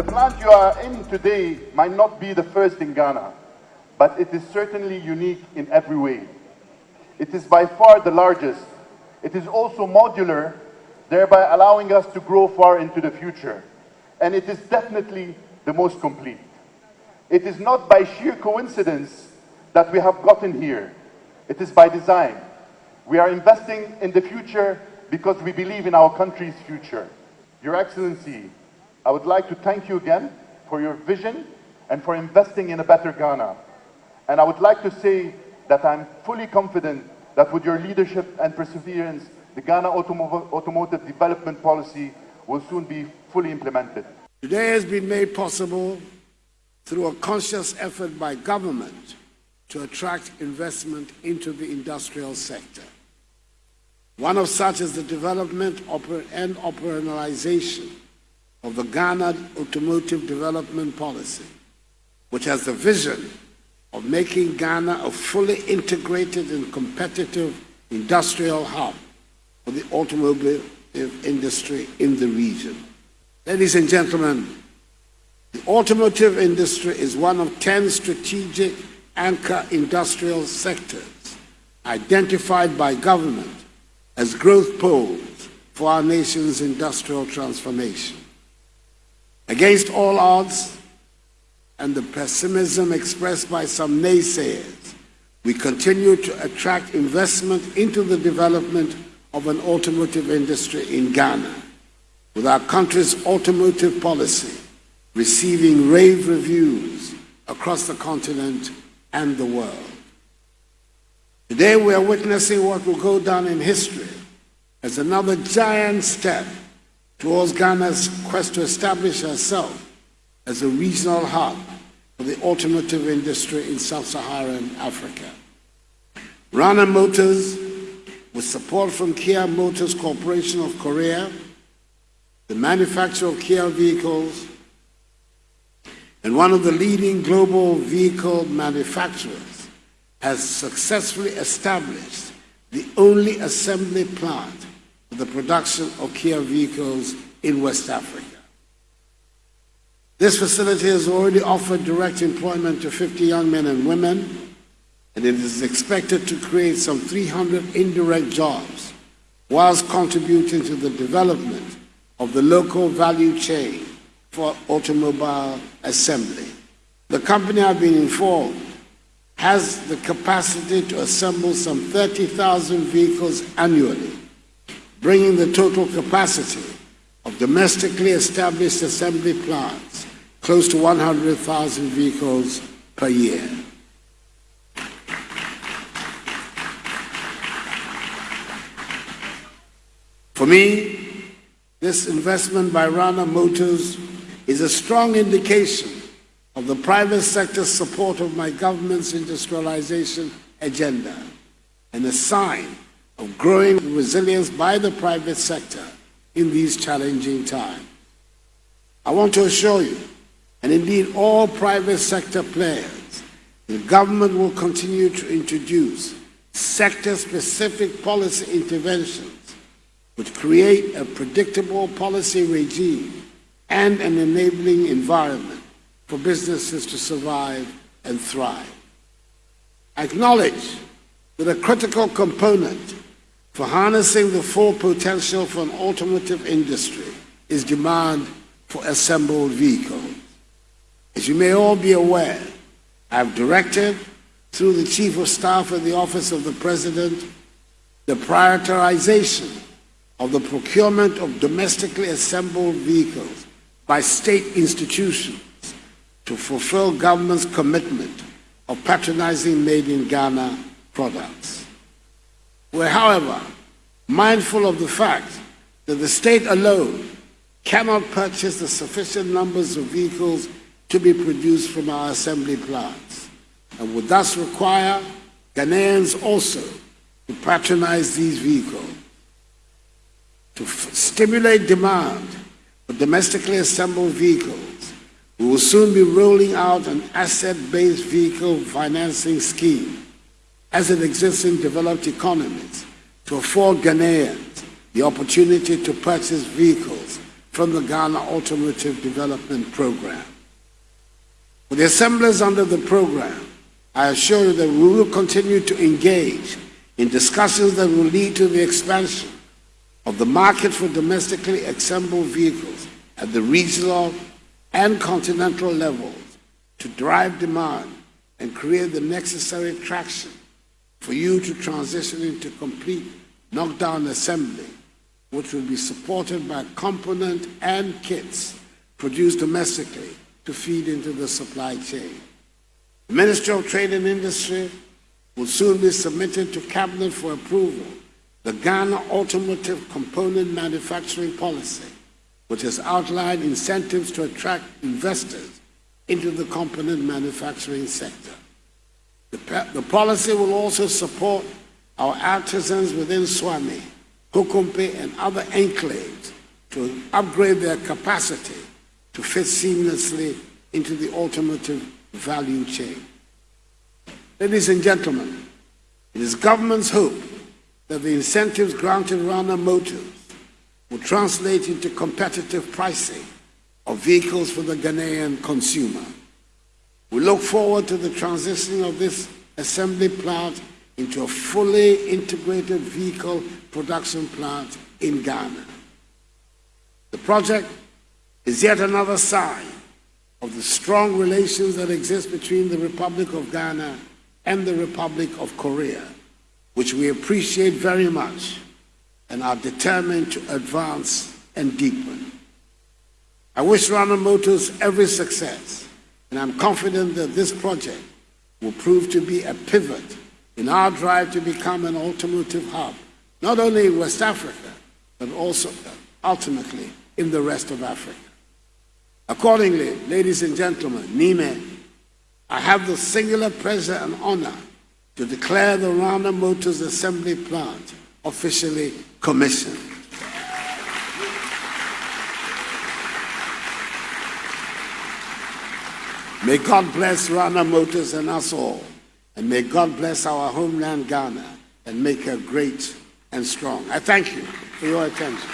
The plant you are in today might not be the first in Ghana, but it is certainly unique in every way. It is by far the largest. It is also modular, thereby allowing us to grow far into the future. And it is definitely the most complete. It is not by sheer coincidence that we have gotten here. It is by design. We are investing in the future because we believe in our country's future. Your Excellency, I would like to thank you again for your vision and for investing in a better Ghana. And I would like to say that I'm fully confident that with your leadership and perseverance, the Ghana Automo Automotive Development Policy will soon be fully implemented. Today has been made possible through a conscious effort by government to attract investment into the industrial sector. One of such is the development and operationalization of the Ghana Automotive Development Policy, which has the vision of making Ghana a fully integrated and competitive industrial hub for the automobile industry in the region. Ladies and gentlemen, the automotive industry is one of 10 strategic anchor industrial sectors identified by government as growth poles for our nation's industrial transformation. Against all odds and the pessimism expressed by some naysayers, we continue to attract investment into the development of an automotive industry in Ghana, with our country's automotive policy receiving rave reviews across the continent and the world. Today we are witnessing what will go down in history as another giant step towards Ghana's quest to establish herself as a regional hub for the automotive industry in sub-Saharan Africa. Rana Motors, with support from Kia Motors Corporation of Korea, the manufacturer of Kia vehicles, and one of the leading global vehicle manufacturers, has successfully established the only assembly plant the production of Kia vehicles in West Africa. This facility has already offered direct employment to 50 young men and women, and it is expected to create some 300 indirect jobs whilst contributing to the development of the local value chain for automobile assembly. The company, I've been informed, has the capacity to assemble some 30,000 vehicles annually, bringing the total capacity of domestically established assembly plants close to 100,000 vehicles per year. For me, this investment by Rana Motors is a strong indication of the private sector's support of my government's industrialization agenda and a sign of growing resilience by the private sector in these challenging times. I want to assure you, and indeed all private sector players, the government will continue to introduce sector-specific policy interventions which create a predictable policy regime and an enabling environment for businesses to survive and thrive. I acknowledge that a critical component for harnessing the full potential for an automotive industry is demand for assembled vehicles. As you may all be aware, I have directed through the Chief of Staff of the Office of the President the prioritization of the procurement of domestically assembled vehicles by state institutions to fulfill government's commitment of patronizing made in Ghana products. We're, however, mindful of the fact that the state alone cannot purchase the sufficient numbers of vehicles to be produced from our assembly plants and would thus require Ghanaians also to patronize these vehicles. To stimulate demand for domestically assembled vehicles, we will soon be rolling out an asset-based vehicle financing scheme as it exists in developed economies to afford Ghanaians the opportunity to purchase vehicles from the Ghana Automotive Development Program. For the assemblies under the program, I assure you that we will continue to engage in discussions that will lead to the expansion of the market for domestically assembled vehicles at the regional and continental levels to drive demand and create the necessary traction for you to transition into complete knockdown assembly, which will be supported by component and kits produced domestically to feed into the supply chain. The Ministry of Trade and Industry will soon be submitted to Cabinet for approval the Ghana Automotive Component Manufacturing Policy, which has outlined incentives to attract investors into the component manufacturing sector. The, the policy will also support our artisans within Suame, Kokompe, and other enclaves to upgrade their capacity to fit seamlessly into the automotive value chain. Ladies and gentlemen, it is government's hope that the incentives granted Rana Motors will translate into competitive pricing of vehicles for the Ghanaian consumer. We look forward to the transition of this assembly plant into a fully integrated vehicle production plant in Ghana. The project is yet another sign of the strong relations that exist between the Republic of Ghana and the Republic of Korea, which we appreciate very much and are determined to advance and deepen. I wish Rana Motors every success, and I'm confident that this project will prove to be a pivot in our drive to become an automotive hub, not only in West Africa, but also ultimately in the rest of Africa. Accordingly, ladies and gentlemen, Nime, I have the singular pleasure and honor to declare the Rana Motors Assembly Plant officially commissioned. May God bless Rana Motors and us all, and may God bless our homeland Ghana and make her great and strong. I thank you for your attention.